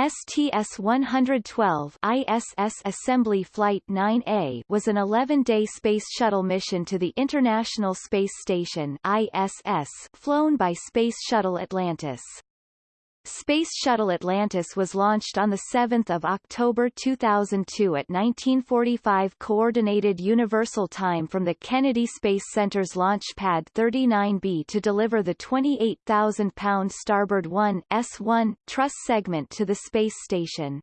STS-112 ISS Assembly Flight 9A was an 11-day Space Shuttle mission to the International Space Station ISS flown by Space Shuttle Atlantis. Space Shuttle Atlantis was launched on 7 October 2002 at 1945 Coordinated Universal Time from the Kennedy Space Center's Launch Pad 39B to deliver the 28,000-pound Starboard 1 S1 truss segment to the space station.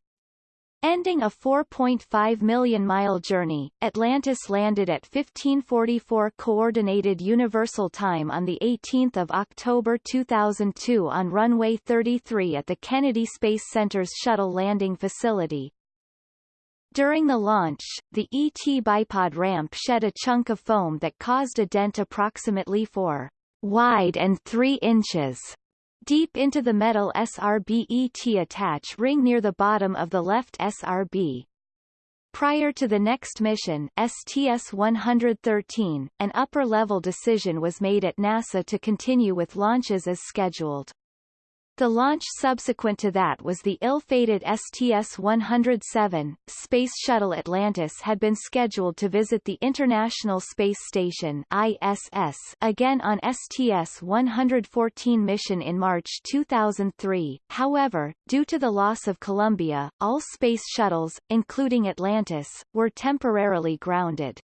Ending a 4.5 million mile journey, Atlantis landed at 1544 Coordinated Universal Time on the 18th of October 2002 on runway 33 at the Kennedy Space Center's shuttle landing facility. During the launch, the ET bipod ramp shed a chunk of foam that caused a dent approximately 4 wide and 3 inches deep into the metal SRBET attach ring near the bottom of the left SRB. Prior to the next mission, STS-113, an upper-level decision was made at NASA to continue with launches as scheduled. The launch subsequent to that was the ill-fated STS-107. Space Shuttle Atlantis had been scheduled to visit the International Space Station ISS again on STS-114 mission in March 2003. However, due to the loss of Columbia, all space shuttles, including Atlantis, were temporarily grounded.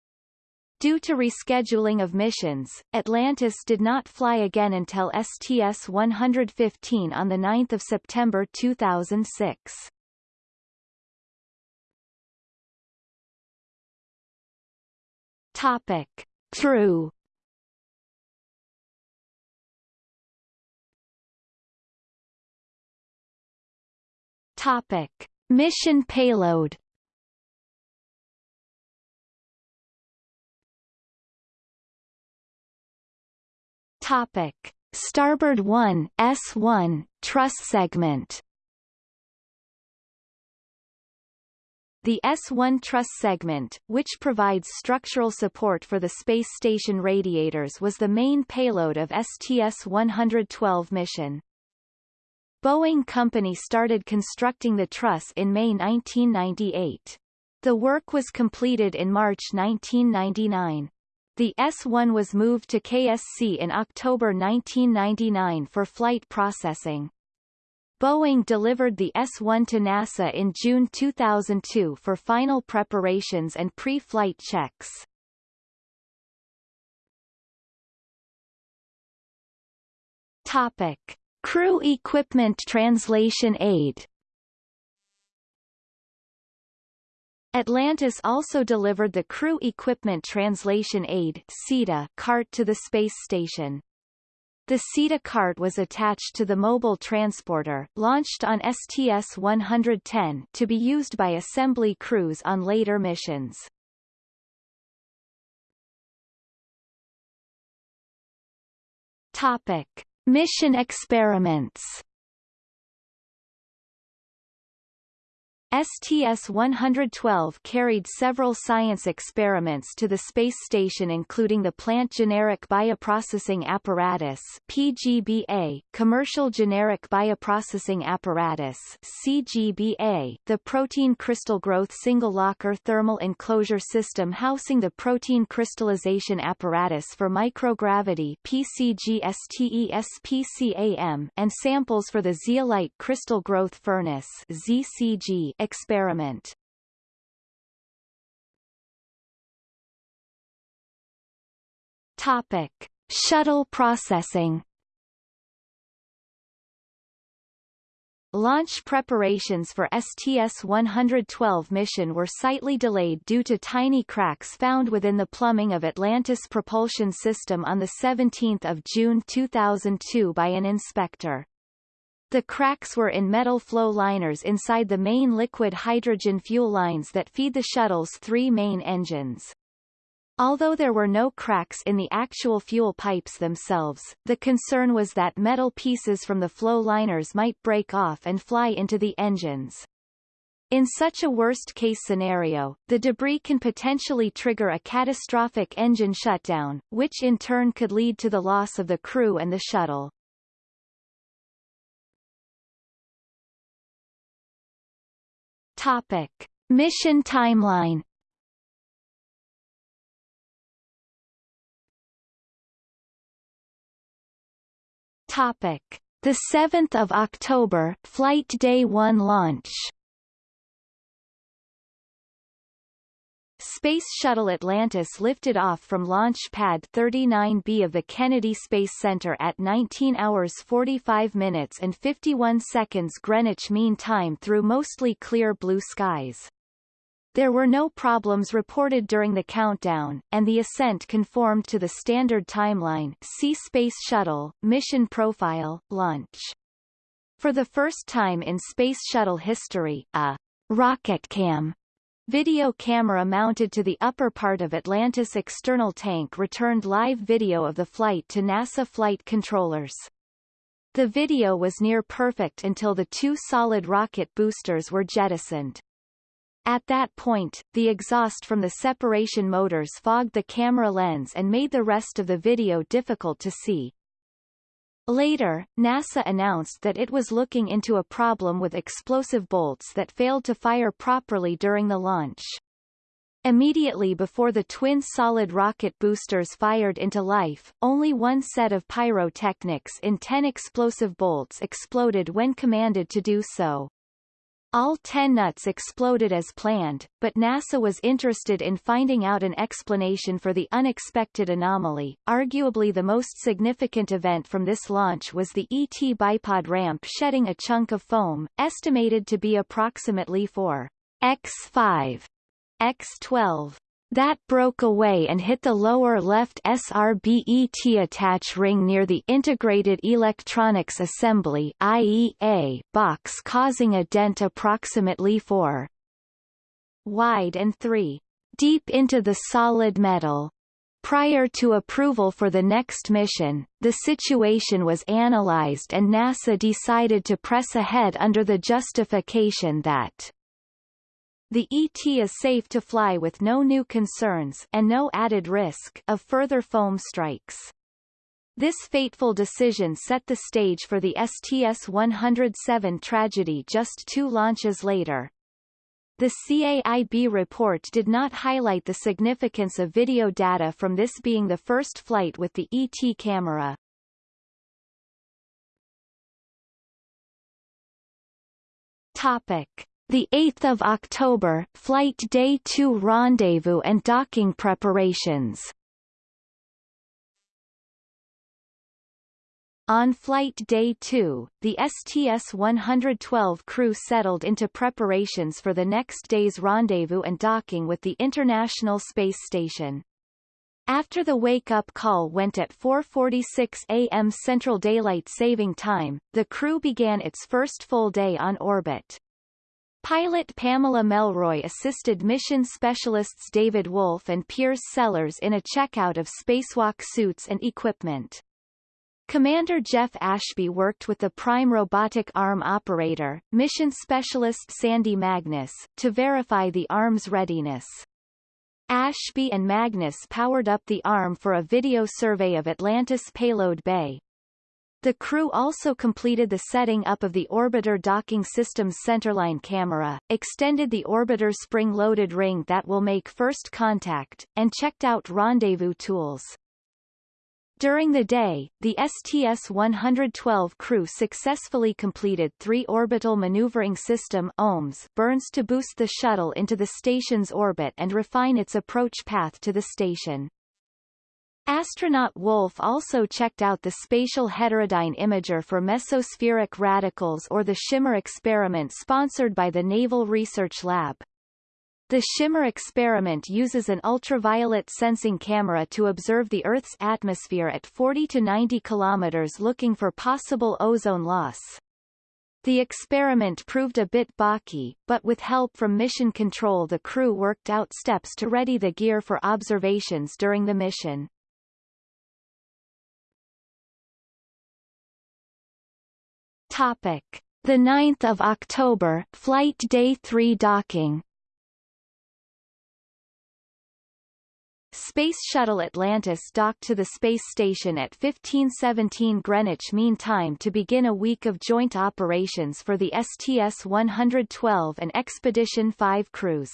Due to rescheduling of missions, Atlantis did not fly again until STS-115 on 9 September 2006. Topic. True Topic. Mission payload Topic: Starboard 1 S1 truss segment. The S1 truss segment, which provides structural support for the space station radiators was the main payload of STS-112 mission. Boeing Company started constructing the truss in May 1998. The work was completed in March 1999. The S-1 was moved to KSC in October 1999 for flight processing. Boeing delivered the S-1 to NASA in June 2002 for final preparations and pre-flight checks. Topic. Crew Equipment Translation Aid Atlantis also delivered the Crew Equipment Translation Aid CETA cart to the space station. The CETA cart was attached to the mobile transporter, launched on STS-110, to be used by assembly crews on later missions. Topic. Mission experiments STS-112 carried several science experiments to the space station including the Plant Generic Bioprocessing Apparatus PGBA, Commercial Generic Bioprocessing Apparatus CGBA, the Protein Crystal Growth Single Locker Thermal Enclosure System housing the Protein Crystallization Apparatus for Microgravity PCGSTESPCAM, and samples for the Zeolite Crystal Growth Furnace ZCG experiment. Topic: Shuttle processing. Launch preparations for STS-112 mission were slightly delayed due to tiny cracks found within the plumbing of Atlantis propulsion system on 17 June 2002 by an inspector. The cracks were in metal flow liners inside the main liquid hydrogen fuel lines that feed the shuttle's three main engines. Although there were no cracks in the actual fuel pipes themselves, the concern was that metal pieces from the flow liners might break off and fly into the engines. In such a worst-case scenario, the debris can potentially trigger a catastrophic engine shutdown, which in turn could lead to the loss of the crew and the shuttle. Topic. Mission timeline Topic: The 7th of October, flight day 1 launch. Space Shuttle Atlantis lifted off from Launch Pad 39B of the Kennedy Space Center at 19 hours 45 minutes and 51 seconds Greenwich Mean Time through mostly clear blue skies. There were no problems reported during the countdown, and the ascent conformed to the standard timeline see Space Shuttle, Mission Profile, Launch. For the first time in Space Shuttle history, a RocketCam video camera mounted to the upper part of Atlantis external tank returned live video of the flight to NASA flight controllers. The video was near perfect until the two solid rocket boosters were jettisoned. At that point, the exhaust from the separation motors fogged the camera lens and made the rest of the video difficult to see. Later, NASA announced that it was looking into a problem with explosive bolts that failed to fire properly during the launch. Immediately before the twin solid rocket boosters fired into life, only one set of pyrotechnics in 10 explosive bolts exploded when commanded to do so. All 10 nuts exploded as planned, but NASA was interested in finding out an explanation for the unexpected anomaly. Arguably the most significant event from this launch was the ET bipod ramp shedding a chunk of foam, estimated to be approximately 4 x5 x12 that broke away and hit the lower left SRBET attach ring near the Integrated Electronics Assembly IEA box causing a dent approximately 4 wide and 3 deep into the solid metal. Prior to approval for the next mission, the situation was analyzed and NASA decided to press ahead under the justification that the ET is safe to fly with no new concerns and no added risk of further foam strikes. This fateful decision set the stage for the STS-107 tragedy just two launches later. The CAIB report did not highlight the significance of video data from this being the first flight with the ET camera. Topic. The 8th of October, Flight Day 2 rendezvous and docking preparations. On Flight Day 2, the STS-112 crew settled into preparations for the next day's rendezvous and docking with the International Space Station. After the wake-up call went at 4.46 a.m. Central Daylight Saving Time, the crew began its first full day on orbit. Pilot Pamela Melroy assisted mission specialists David Wolf and Piers Sellers in a checkout of spacewalk suits and equipment. Commander Jeff Ashby worked with the prime robotic arm operator, mission specialist Sandy Magnus, to verify the arm's readiness. Ashby and Magnus powered up the arm for a video survey of Atlantis payload bay, the crew also completed the setting up of the orbiter docking system's centerline camera, extended the orbiter spring-loaded ring that will make first contact, and checked out rendezvous tools. During the day, the STS-112 crew successfully completed three Orbital Maneuvering System OMS burns to boost the shuttle into the station's orbit and refine its approach path to the station. Astronaut Wolf also checked out the spatial heterodyne imager for mesospheric radicals or the SHIMMER experiment sponsored by the Naval Research Lab. The SHIMMER experiment uses an ultraviolet sensing camera to observe the Earth's atmosphere at 40 to 90 kilometers looking for possible ozone loss. The experiment proved a bit balky, but with help from mission control the crew worked out steps to ready the gear for observations during the mission. Topic: The 9th of October, flight day 3 docking. Space Shuttle Atlantis docked to the space station at 1517 Greenwich Mean Time to begin a week of joint operations for the STS-112 and Expedition 5 crews.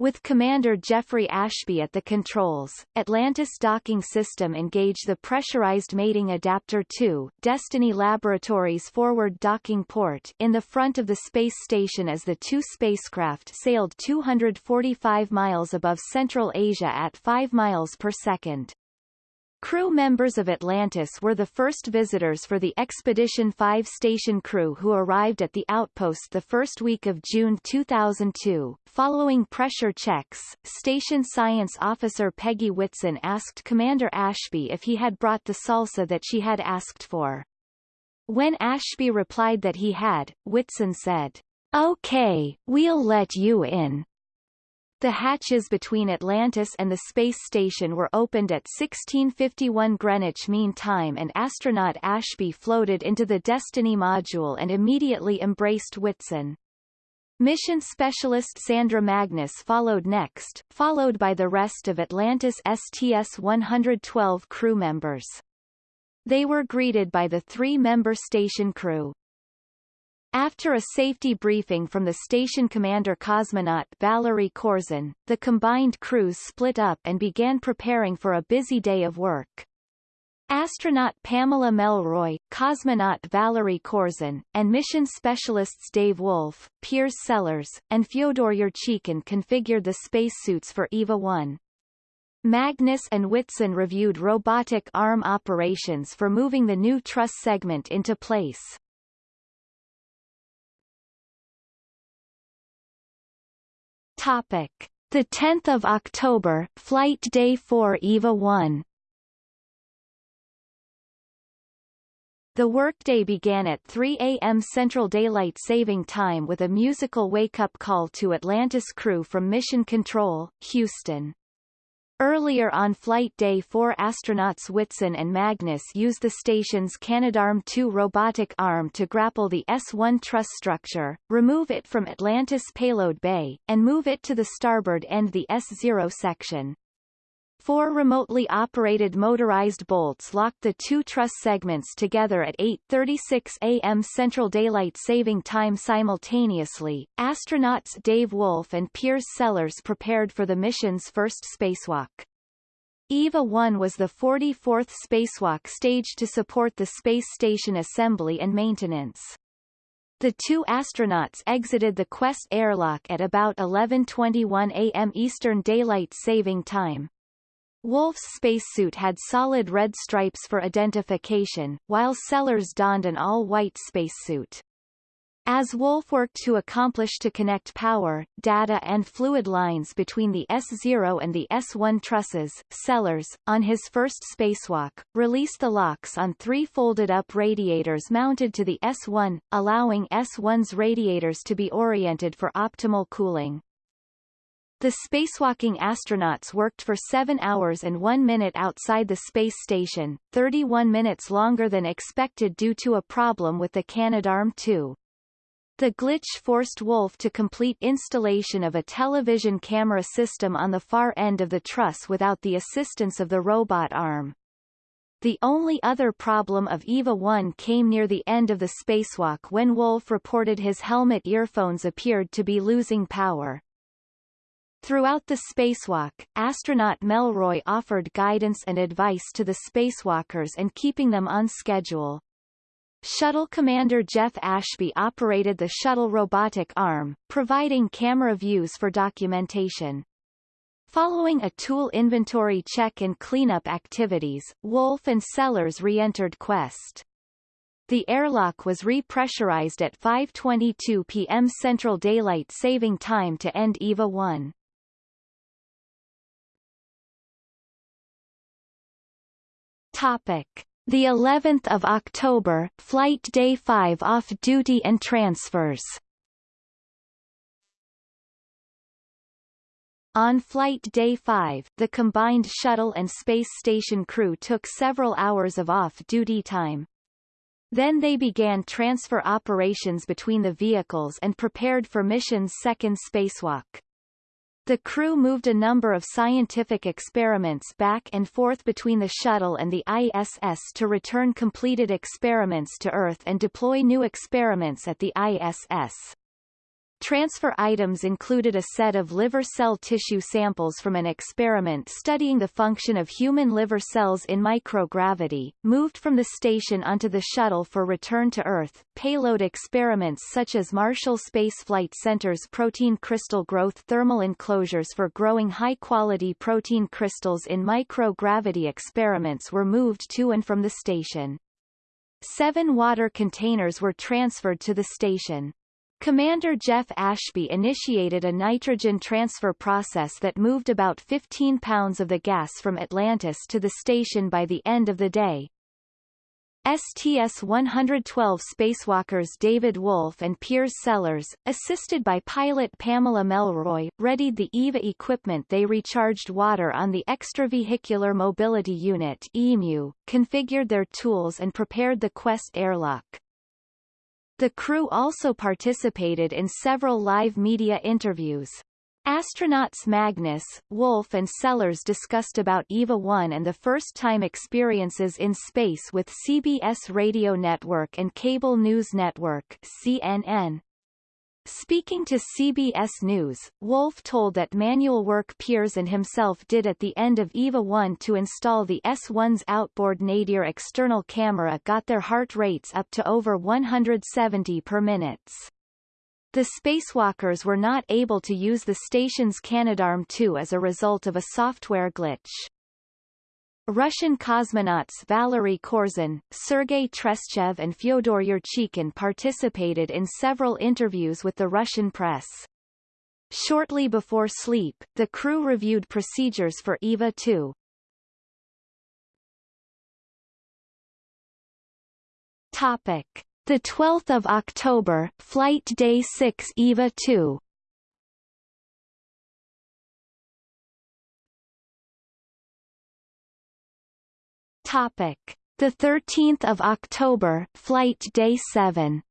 With Commander Jeffrey Ashby at the controls, Atlantis docking system engaged the pressurized mating adapter 2 Destiny Laboratories forward docking port in the front of the space station as the two spacecraft sailed 245 miles above Central Asia at 5 miles per second. Crew members of Atlantis were the first visitors for the Expedition 5 station crew who arrived at the outpost the first week of June 2002. Following pressure checks, Station Science Officer Peggy Whitson asked Commander Ashby if he had brought the salsa that she had asked for. When Ashby replied that he had, Whitson said, Okay, we'll let you in. The hatches between Atlantis and the space station were opened at 1651 Greenwich Mean Time and astronaut Ashby floated into the Destiny module and immediately embraced Whitson. Mission specialist Sandra Magnus followed next, followed by the rest of Atlantis STS-112 crew members. They were greeted by the three-member station crew, after a safety briefing from the station commander cosmonaut Valery Korzun, the combined crews split up and began preparing for a busy day of work. Astronaut Pamela Melroy, cosmonaut Valery Korzun, and mission specialists Dave Wolf, Piers Sellers, and Fyodor Yurchikhin configured the spacesuits for EVA-1. Magnus and Whitson reviewed robotic arm operations for moving the new truss segment into place. Topic: The 10th of October, flight day 4 EVA 1. The workday began at 3 a.m. Central Daylight Saving Time with a musical wake-up call to Atlantis crew from Mission Control, Houston. Earlier on flight day four astronauts Whitson and Magnus used the station's Canadarm2 robotic arm to grapple the S-1 truss structure, remove it from Atlantis payload bay, and move it to the starboard end the S-0 section. Four remotely operated motorized bolts locked the two truss segments together at 8.36 a.m. Central Daylight Saving Time simultaneously. Astronauts Dave Wolf and Piers Sellers prepared for the mission's first spacewalk. EVA-1 was the 44th spacewalk staged to support the space station assembly and maintenance. The two astronauts exited the Quest airlock at about 11.21 a.m. Eastern Daylight Saving Time. Wolf's spacesuit had solid red stripes for identification, while Sellers donned an all-white spacesuit. As Wolf worked to accomplish to connect power, data and fluid lines between the S0 and the S1 trusses, Sellers, on his first spacewalk, released the locks on three folded-up radiators mounted to the S1, allowing S1's radiators to be oriented for optimal cooling. The spacewalking astronauts worked for 7 hours and 1 minute outside the space station, 31 minutes longer than expected due to a problem with the Canadarm2. The glitch forced Wolf to complete installation of a television camera system on the far end of the truss without the assistance of the robot arm. The only other problem of EVA-1 came near the end of the spacewalk when Wolf reported his helmet earphones appeared to be losing power. Throughout the spacewalk, astronaut Melroy offered guidance and advice to the spacewalkers and keeping them on schedule. Shuttle commander Jeff Ashby operated the shuttle robotic arm, providing camera views for documentation. Following a tool inventory check and cleanup activities, Wolf and Sellers re-entered Quest. The airlock was repressurized at 5.22 p.m. Central Daylight Saving Time to end EVA-1. Topic: The 11th of October, flight day 5 off duty and transfers. On flight day 5, the combined shuttle and space station crew took several hours of off-duty time. Then they began transfer operations between the vehicles and prepared for mission's second spacewalk. The crew moved a number of scientific experiments back and forth between the shuttle and the ISS to return completed experiments to Earth and deploy new experiments at the ISS. Transfer items included a set of liver cell tissue samples from an experiment studying the function of human liver cells in microgravity, moved from the station onto the shuttle for return to Earth, payload experiments such as Marshall Space Flight Center's protein crystal growth thermal enclosures for growing high-quality protein crystals in microgravity experiments were moved to and from the station. Seven water containers were transferred to the station. Commander Jeff Ashby initiated a nitrogen transfer process that moved about 15 pounds of the gas from Atlantis to the station by the end of the day. STS-112 spacewalkers David Wolf and Piers Sellers, assisted by pilot Pamela Melroy, readied the EVA equipment they recharged water on the Extravehicular Mobility Unit EMU, configured their tools and prepared the Quest airlock. The crew also participated in several live media interviews. Astronauts Magnus, Wolf and Sellers discussed about EVA-1 and the first-time experiences in space with CBS Radio Network and Cable News Network CNN. Speaking to CBS News, Wolf told that manual work Piers and himself did at the end of EVA 1 to install the S1's outboard nadir external camera got their heart rates up to over 170 per minutes. The spacewalkers were not able to use the station's Canadarm2 as a result of a software glitch. Russian cosmonauts Valery Korzun, Sergei Treschev and Fyodor Yurchikhin participated in several interviews with the Russian press. Shortly before sleep, the crew reviewed procedures for EVA-2. Topic: The 12th of October, flight day 6 EVA-2. Topic: The 13th of October, flight day 7.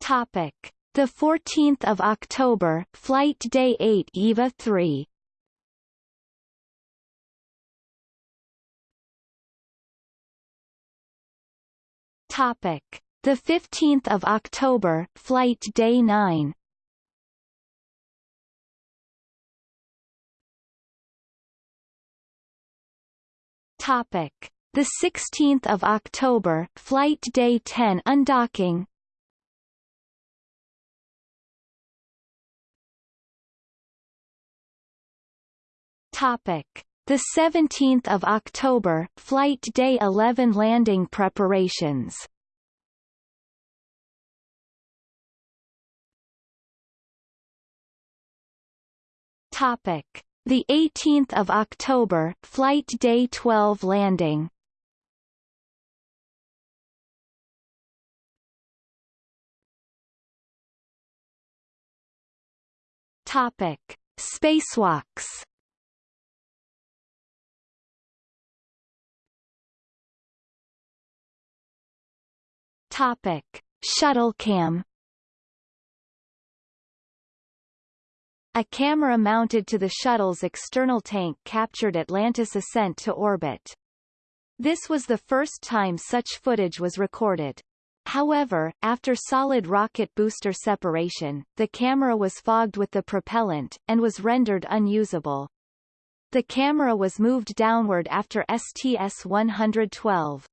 Topic: The 14th of October, flight day 8 EVA 3. Topic: The 15th of October, flight day 9. Topic: The 16th of October, flight day 10 undocking. Topic: The 17th of October, flight day 11 landing preparations. Topic: the 18th of October, flight day 12 landing. Topic: Spacewalks. Topic: Shuttle A camera mounted to the shuttle's external tank captured Atlantis' ascent to orbit. This was the first time such footage was recorded. However, after solid rocket booster separation, the camera was fogged with the propellant, and was rendered unusable. The camera was moved downward after STS-112.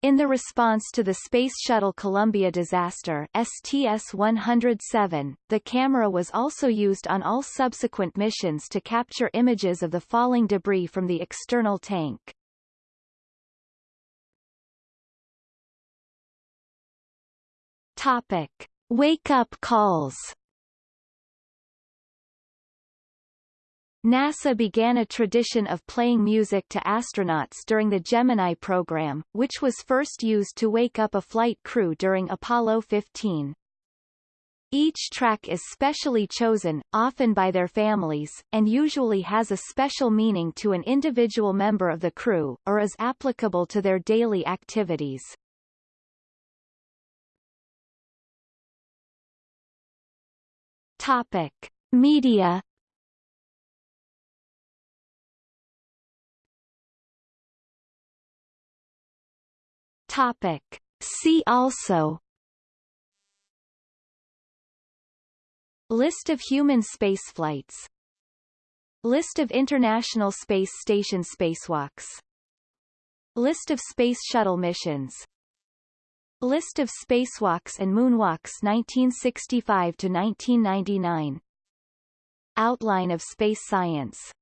In the response to the Space Shuttle Columbia disaster STS-107, the camera was also used on all subsequent missions to capture images of the falling debris from the external tank. Topic. Wake-up calls NASA began a tradition of playing music to astronauts during the Gemini program, which was first used to wake up a flight crew during Apollo 15. Each track is specially chosen, often by their families, and usually has a special meaning to an individual member of the crew, or is applicable to their daily activities. Topic. Media Topic. See also. List of human spaceflights. List of International Space Station spacewalks. List of Space Shuttle missions. List of spacewalks and moonwalks 1965 to 1999 Outline of space science